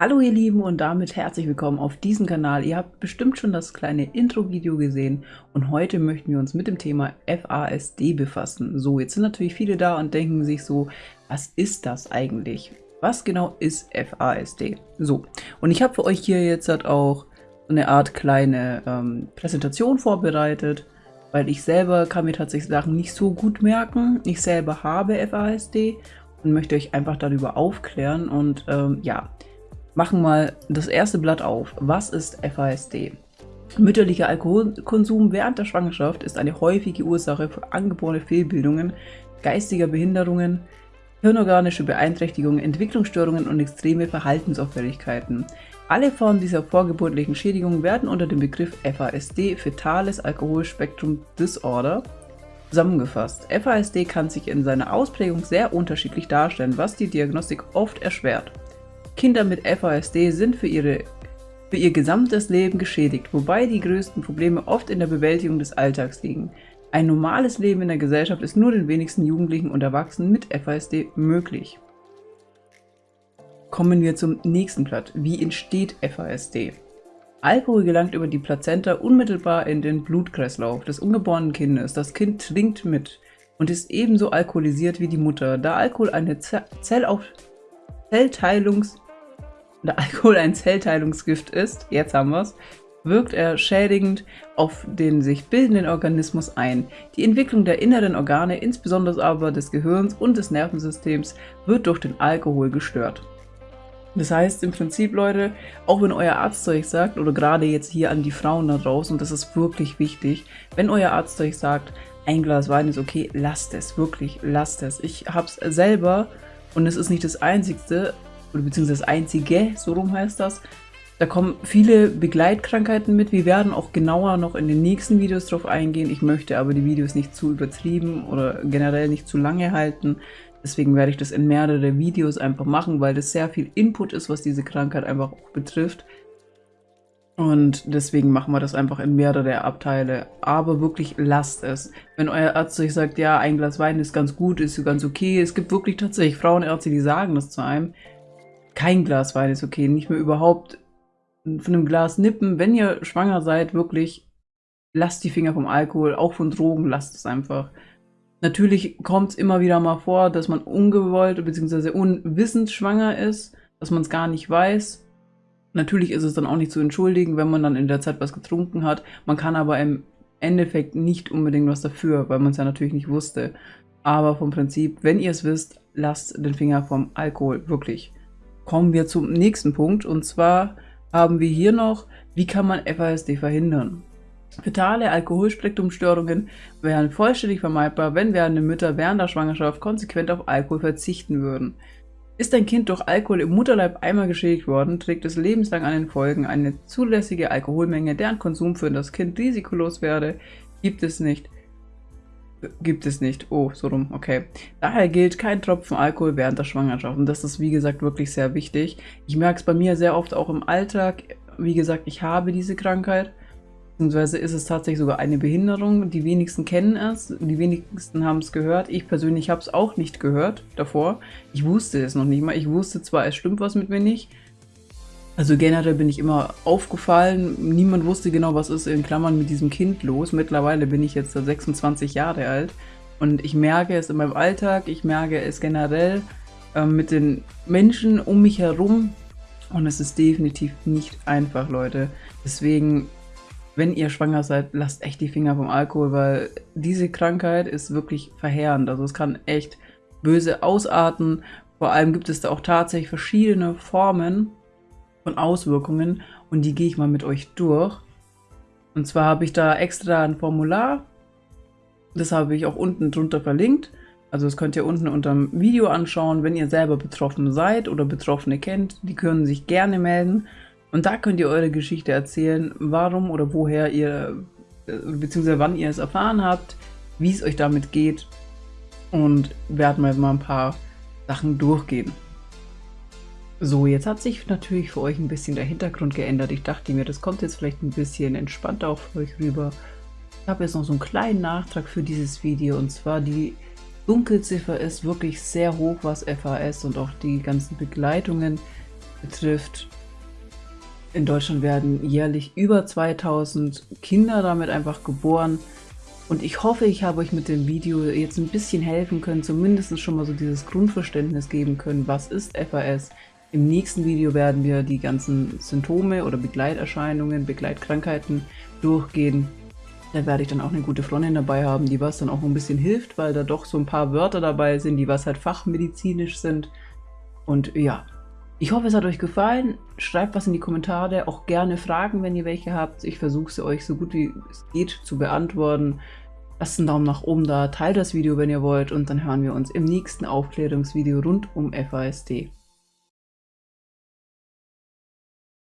Hallo ihr Lieben und damit herzlich willkommen auf diesem Kanal. Ihr habt bestimmt schon das kleine Intro-Video gesehen und heute möchten wir uns mit dem Thema FASD befassen. So, jetzt sind natürlich viele da und denken sich so, was ist das eigentlich? Was genau ist FASD? So, und ich habe für euch hier jetzt halt auch eine Art kleine ähm, Präsentation vorbereitet, weil ich selber kann mir tatsächlich Sachen nicht so gut merken. Ich selber habe FASD und möchte euch einfach darüber aufklären und ähm, ja, machen mal das erste Blatt auf. Was ist FASD? Mütterlicher Alkoholkonsum während der Schwangerschaft ist eine häufige Ursache für angeborene Fehlbildungen, geistiger Behinderungen, hirnorganische Beeinträchtigungen, Entwicklungsstörungen und extreme Verhaltensauffälligkeiten. Alle Formen dieser vorgeburtlichen Schädigung werden unter dem Begriff FASD, Fetales Alkoholspektrum Disorder, zusammengefasst. FASD kann sich in seiner Ausprägung sehr unterschiedlich darstellen, was die Diagnostik oft erschwert. Kinder mit FASD sind für, ihre, für ihr gesamtes Leben geschädigt, wobei die größten Probleme oft in der Bewältigung des Alltags liegen. Ein normales Leben in der Gesellschaft ist nur den wenigsten Jugendlichen und Erwachsenen mit FASD möglich. Kommen wir zum nächsten Blatt. Wie entsteht FASD? Alkohol gelangt über die Plazenta unmittelbar in den Blutkreislauf des ungeborenen Kindes. Das Kind trinkt mit und ist ebenso alkoholisiert wie die Mutter, da Alkohol eine Zellauf Zellteilungs da Alkohol ein Zellteilungsgift ist, jetzt haben wir es, wirkt er schädigend auf den sich bildenden Organismus ein. Die Entwicklung der inneren Organe, insbesondere aber des Gehirns und des Nervensystems, wird durch den Alkohol gestört. Das heißt im Prinzip, Leute, auch wenn euer Arzt euch sagt, oder gerade jetzt hier an die Frauen da draußen, und das ist wirklich wichtig, wenn euer Arzt euch sagt, ein Glas Wein ist okay, lasst es, wirklich, lasst es. Ich habe es selber, und es ist nicht das Einzigste, oder beziehungsweise das einzige, so rum heißt das. Da kommen viele Begleitkrankheiten mit. Wir werden auch genauer noch in den nächsten Videos drauf eingehen. Ich möchte aber die Videos nicht zu übertrieben oder generell nicht zu lange halten. Deswegen werde ich das in mehrere Videos einfach machen, weil das sehr viel Input ist, was diese Krankheit einfach auch betrifft. Und deswegen machen wir das einfach in mehrere Abteile. Aber wirklich lasst es. Wenn euer Arzt euch sagt, ja, ein Glas Wein ist ganz gut, ist ganz okay. Es gibt wirklich tatsächlich Frauenärzte, die sagen das zu einem kein Glas Wein ist okay, nicht mehr überhaupt von einem Glas nippen. Wenn ihr schwanger seid, wirklich lasst die Finger vom Alkohol, auch von Drogen, lasst es einfach. Natürlich kommt es immer wieder mal vor, dass man ungewollt bzw. unwissend schwanger ist, dass man es gar nicht weiß. Natürlich ist es dann auch nicht zu entschuldigen, wenn man dann in der Zeit was getrunken hat. Man kann aber im Endeffekt nicht unbedingt was dafür, weil man es ja natürlich nicht wusste. Aber vom Prinzip, wenn ihr es wisst, lasst den Finger vom Alkohol, wirklich kommen wir zum nächsten Punkt und zwar haben wir hier noch, wie kann man FASD verhindern? Fetale Alkoholspektrumstörungen wären vollständig vermeidbar, wenn werdende Mütter während der Schwangerschaft konsequent auf Alkohol verzichten würden. Ist ein Kind durch Alkohol im Mutterleib einmal geschädigt worden, trägt es lebenslang an den Folgen. Eine zulässige Alkoholmenge, deren Konsum für das Kind risikolos werde, gibt es nicht. Gibt es nicht. Oh, so rum, okay. Daher gilt kein Tropfen Alkohol während der Schwangerschaft. Und das ist, wie gesagt, wirklich sehr wichtig. Ich merke es bei mir sehr oft auch im Alltag. Wie gesagt, ich habe diese Krankheit. Beziehungsweise ist es tatsächlich sogar eine Behinderung. Die wenigsten kennen es, die wenigsten haben es gehört. Ich persönlich habe es auch nicht gehört davor. Ich wusste es noch nicht mal. Ich wusste zwar, es stimmt was mit mir nicht, also generell bin ich immer aufgefallen, niemand wusste genau, was ist in Klammern mit diesem Kind los. Mittlerweile bin ich jetzt 26 Jahre alt und ich merke es in meinem Alltag, ich merke es generell äh, mit den Menschen um mich herum und es ist definitiv nicht einfach, Leute. Deswegen, wenn ihr schwanger seid, lasst echt die Finger vom Alkohol, weil diese Krankheit ist wirklich verheerend. Also es kann echt böse ausarten. Vor allem gibt es da auch tatsächlich verschiedene Formen von Auswirkungen und die gehe ich mal mit euch durch. Und zwar habe ich da extra ein Formular, das habe ich auch unten drunter verlinkt. Also das könnt ihr unten unter dem Video anschauen, wenn ihr selber betroffen seid oder Betroffene kennt, die können sich gerne melden. Und da könnt ihr eure Geschichte erzählen, warum oder woher ihr, äh, beziehungsweise wann ihr es erfahren habt, wie es euch damit geht. Und werden wir mal ein paar Sachen durchgehen. So, jetzt hat sich natürlich für euch ein bisschen der Hintergrund geändert. Ich dachte mir, das kommt jetzt vielleicht ein bisschen entspannter auf euch rüber. Ich habe jetzt noch so einen kleinen Nachtrag für dieses Video und zwar die Dunkelziffer ist wirklich sehr hoch, was FAS und auch die ganzen Begleitungen betrifft. In Deutschland werden jährlich über 2000 Kinder damit einfach geboren. Und ich hoffe, ich habe euch mit dem Video jetzt ein bisschen helfen können, zumindest schon mal so dieses Grundverständnis geben können, was ist FAS. Im nächsten Video werden wir die ganzen Symptome oder Begleiterscheinungen, Begleitkrankheiten durchgehen. Da werde ich dann auch eine gute Freundin dabei haben, die was dann auch ein bisschen hilft, weil da doch so ein paar Wörter dabei sind, die was halt fachmedizinisch sind. Und ja, ich hoffe, es hat euch gefallen. Schreibt was in die Kommentare, auch gerne Fragen, wenn ihr welche habt. Ich versuche sie euch so gut wie es geht zu beantworten. Lasst einen Daumen nach oben da, teilt das Video, wenn ihr wollt und dann hören wir uns im nächsten Aufklärungsvideo rund um FASD.